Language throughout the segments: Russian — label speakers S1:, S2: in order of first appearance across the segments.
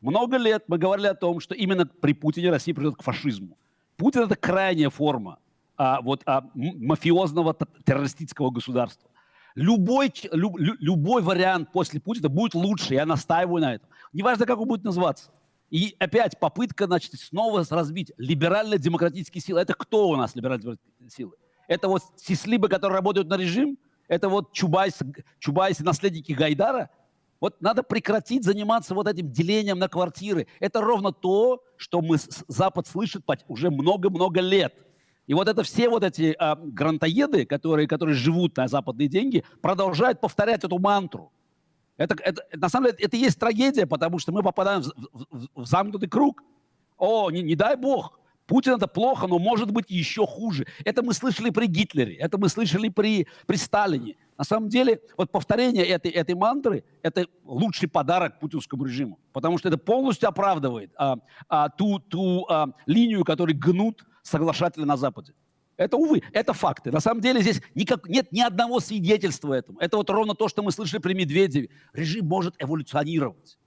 S1: Много лет мы говорили о том, что именно при Путине Россия придет к фашизму. Путин это крайняя форма а, вот, а, мафиозного террористического государства. Любой, люб, любой вариант после Путина будет лучше, я настаиваю на этом. Неважно, как он будет называться. И опять попытка, значит, снова разбить либерально-демократические силы. Это кто у нас либерально-демократические силы? Это вот сислибы, которые работают на режим? Это вот Чубайс, Чубайс наследники Гайдара? Вот надо прекратить заниматься вот этим делением на квартиры. Это ровно то, что мы, Запад слышит уже много-много лет. И вот это все вот эти а, грантоеды, которые, которые живут на западные деньги, продолжают повторять эту мантру. Это, это, на самом деле это и есть трагедия, потому что мы попадаем в, в, в замкнутый круг. О, не, не дай бог, Путин это плохо, но может быть еще хуже. Это мы слышали при Гитлере, это мы слышали при, при Сталине. На самом деле, вот повторение этой, этой мантры – это лучший подарок путинскому режиму, потому что это полностью оправдывает а, а, ту, ту а, линию, которую гнут соглашатели на Западе. Это, увы, это факты. На самом деле здесь никак, нет ни одного свидетельства этому. Это вот ровно то, что мы слышали при Медведеве. Режим может эволюционировать.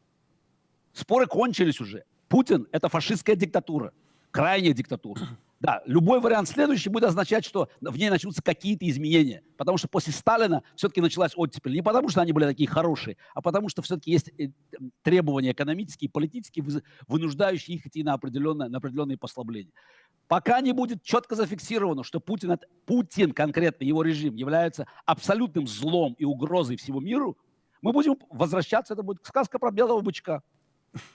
S1: Споры кончились уже. Путин – это фашистская диктатура, крайняя диктатура. Да, любой вариант следующий будет означать, что в ней начнутся какие-то изменения. Потому что после Сталина все-таки началась оттепель. Не потому, что они были такие хорошие, а потому, что все-таки есть э, требования экономические, политические, вынуждающие их идти на определенные, на определенные послабления. Пока не будет четко зафиксировано, что Путин, Путин, конкретно его режим, является абсолютным злом и угрозой всему миру, мы будем возвращаться, это будет сказка про белого бычка.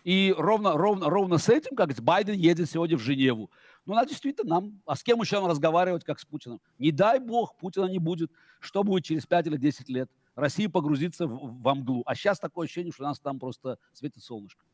S1: И ровно, ровно, ровно с этим, как Байден едет сегодня в Женеву. Ну, она действительно нам, а с кем еще нам разговаривать, как с Путиным? Не дай бог, Путина не будет. Что будет через 5 или 10 лет? Россия погрузится в, в мглу. А сейчас такое ощущение, что у нас там просто светит солнышко.